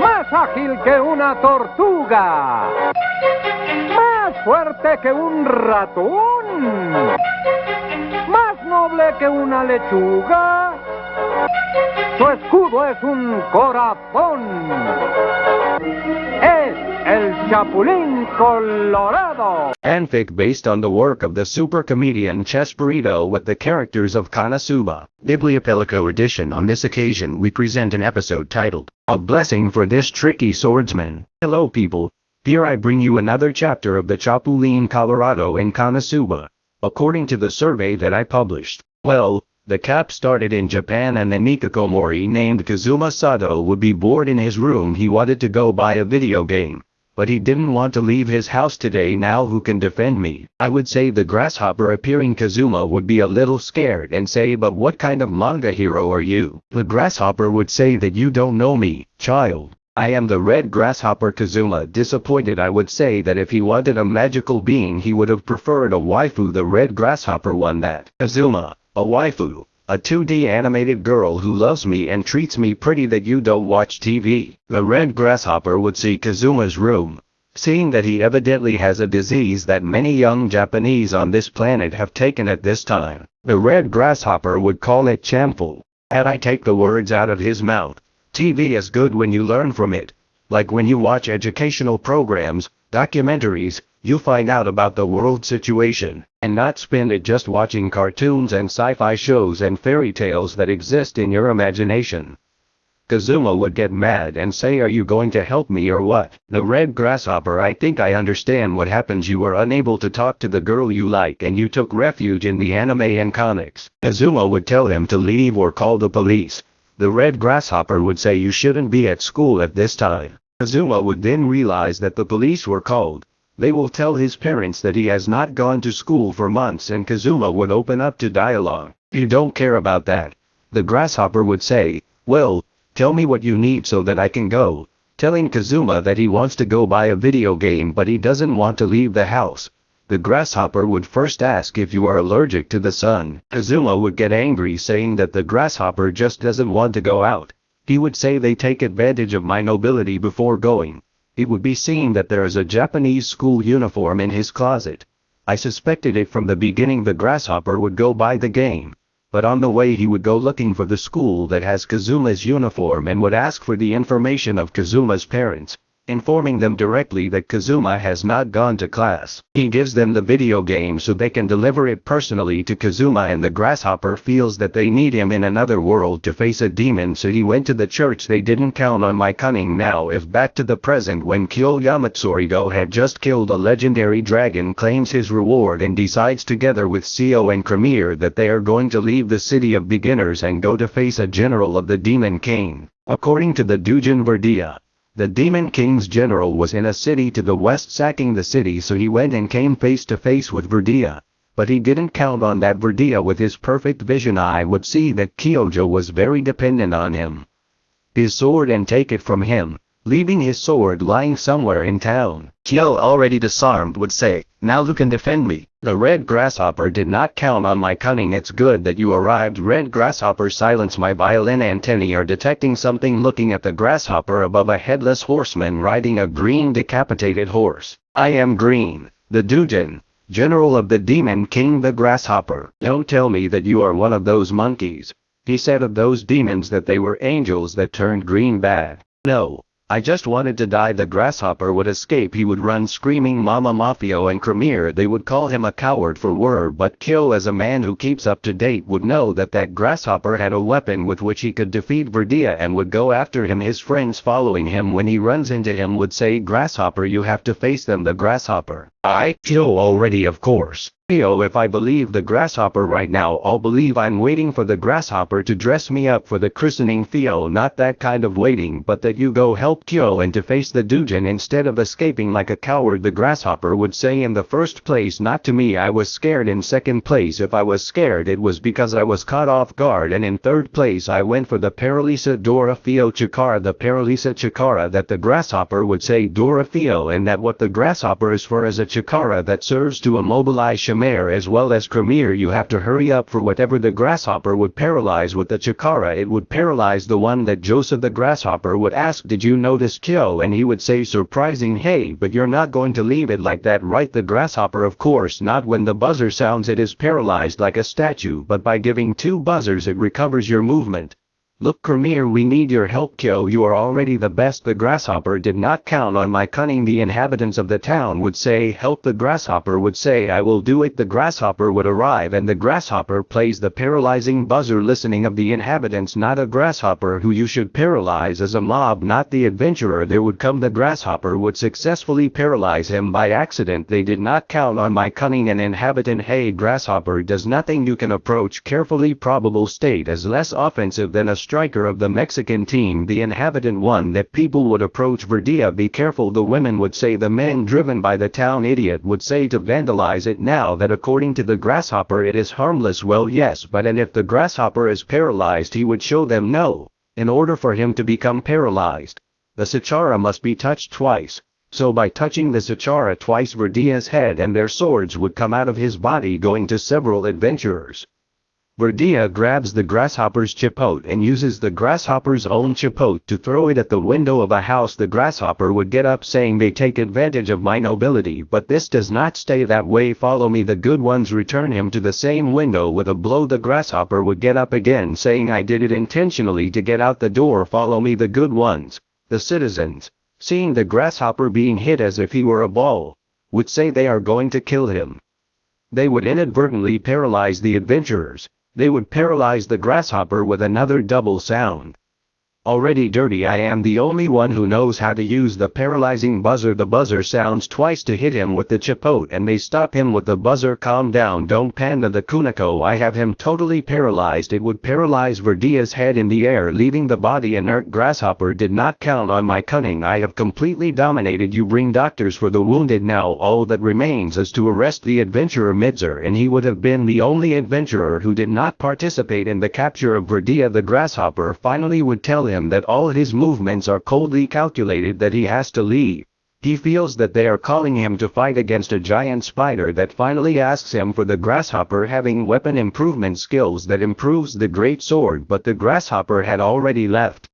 Más ágil que una tortuga. Más fuerte que un ratón. Más noble que una lechuga. Su escudo es un corazón. Es el Chapulín Colorado. Fanfic based on the work of the super comedian Chespirito with the characters of KonoSuba. Bibliopelico edition On this occasion we present an episode titled, A Blessing for This Tricky Swordsman. Hello people, here I bring you another chapter of the Chapulín Colorado in KonoSuba. According to the survey that I published, well, the cap started in Japan and the hikikomori named Kazuma Sato would be bored in his room he wanted to go buy a video game. But he didn't want to leave his house today now who can defend me. I would say the grasshopper appearing Kazuma would be a little scared and say but what kind of manga hero are you? The grasshopper would say that you don't know me, child. I am the red grasshopper Kazuma disappointed I would say that if he wanted a magical being he would have preferred a waifu the red grasshopper one that. Kazuma, a waifu, a 2D animated girl who loves me and treats me pretty that you don't watch TV. The red grasshopper would see Kazuma's room, seeing that he evidently has a disease that many young Japanese on this planet have taken at this time. The red grasshopper would call it chamful. Had I take the words out of his mouth, TV is good when you learn from it. Like when you watch educational programs, documentaries, you find out about the world situation, and not spend it just watching cartoons and sci-fi shows and fairy tales that exist in your imagination. Kazuma would get mad and say are you going to help me or what? The red grasshopper I think I understand what happens you were unable to talk to the girl you like and you took refuge in the anime and comics. Kazuma would tell him to leave or call the police. The red grasshopper would say you shouldn't be at school at this time. Kazuma would then realize that the police were called. They will tell his parents that he has not gone to school for months and Kazuma would open up to dialogue. You don't care about that. The grasshopper would say, well, tell me what you need so that I can go. Telling Kazuma that he wants to go buy a video game but he doesn't want to leave the house. The grasshopper would first ask if you are allergic to the sun. Kazuma would get angry saying that the grasshopper just doesn't want to go out. He would say they take advantage of my nobility before going. It would be seen that there is a Japanese school uniform in his closet. I suspected it from the beginning the grasshopper would go buy the game. But on the way he would go looking for the school that has Kazuma's uniform and would ask for the information of Kazuma's parents informing them directly that Kazuma has not gone to class. He gives them the video game so they can deliver it personally to Kazuma and the grasshopper feels that they need him in another world to face a demon so he went to the church they didn't count on my cunning now if back to the present when Kyo Yamatsurugo had just killed a legendary dragon claims his reward and decides together with Seo and Cremier that they are going to leave the city of beginners and go to face a general of the demon king. According to the Dujin Verdia, the Demon King's general was in a city to the west sacking the city so he went and came face to face with Verdia. But he didn't count on that Verdia with his perfect vision eye would see that Kyojo was very dependent on him. His sword and take it from him, leaving his sword lying somewhere in town. Kyo already disarmed would say, now who can defend me? The red grasshopper did not count on my cunning it's good that you arrived red grasshopper silence my violin antennae are detecting something looking at the grasshopper above a headless horseman riding a green decapitated horse. I am green, the Dujin, general of the demon king the grasshopper. Don't tell me that you are one of those monkeys. He said of those demons that they were angels that turned green bad. No. I just wanted to die. The grasshopper would escape. He would run screaming Mama Mafio and Cremier they would call him a coward for word but Kill as a man who keeps up to date would know that that grasshopper had a weapon with which he could defeat Verdia and would go after him. His friends following him when he runs into him would say grasshopper you have to face them. The grasshopper. I kill already of course. Theo if I believe the grasshopper right now I'll believe I'm waiting for the grasshopper to dress me up for the christening. Theo not that kind of waiting but that you go help Kyo and to face the Dujin instead of escaping like a coward the grasshopper would say in the first place. Not to me I was scared. In second place if I was scared it was because I was caught off guard. And in third place I went for the Paralisa Dora Theo Chikara the Paralisa Chikara that the grasshopper would say Dora Theo and that what the grasshopper is for is a Chikara that serves to immobilize Shamir as well as Kramir you have to hurry up for whatever the grasshopper would paralyze with the chakara. It would paralyze the one that Joseph the grasshopper would ask did you notice Joe and he would say surprising hey but you're not going to leave it like that right? The grasshopper of course not when the buzzer sounds it is paralyzed like a statue but by giving two buzzers it recovers your movement. Look Kramir we need your help Kyo. You are already the best. The grasshopper did not count on my cunning. The inhabitants of the town would say help the grasshopper would say I will do it. The grasshopper would arrive and the grasshopper plays the paralyzing buzzer listening of the inhabitants not a grasshopper who you should paralyze as a mob not the adventurer. There would come the grasshopper would successfully paralyze him by accident. They did not count on my cunning and inhabitant. Hey grasshopper does nothing you can approach carefully. Probable state as less offensive than a striker of the Mexican team the inhabitant one that people would approach Verdia be careful the women would say the men driven by the town idiot would say to vandalize it now that according to the grasshopper it is harmless well yes but and if the grasshopper is paralyzed he would show them no, in order for him to become paralyzed. The Sachara must be touched twice, so by touching the Sachara twice Verdia's head and their swords would come out of his body going to several adventurers. Verdia grabs the grasshopper's chipote and uses the grasshopper's own chipote to throw it at the window of a house. The grasshopper would get up saying they take advantage of my nobility but this does not stay that way. Follow me. The good ones return him to the same window. With a blow the grasshopper would get up again saying I did it intentionally to get out the door. Follow me. The good ones, the citizens, seeing the grasshopper being hit as if he were a ball, would say they are going to kill him. They would inadvertently paralyze the adventurers, they would paralyze the grasshopper with another double sound. Already dirty I am the only one who knows how to use the paralyzing buzzer. The buzzer sounds twice to hit him with the chipote and they stop him with the buzzer. Calm down don't panda the kunako I have him totally paralyzed. It would paralyze Verdia's head in the air leaving the body inert. Grasshopper did not count on my cunning. I have completely dominated. You bring doctors for the wounded now. All that remains is to arrest the adventurer Midzer and he would have been the only adventurer who did not participate in the capture of Verdia. The grasshopper finally would tell him that all his movements are coldly calculated that he has to leave. He feels that they are calling him to fight against a giant spider that finally asks him for the grasshopper having weapon improvement skills that improves the great sword but the grasshopper had already left.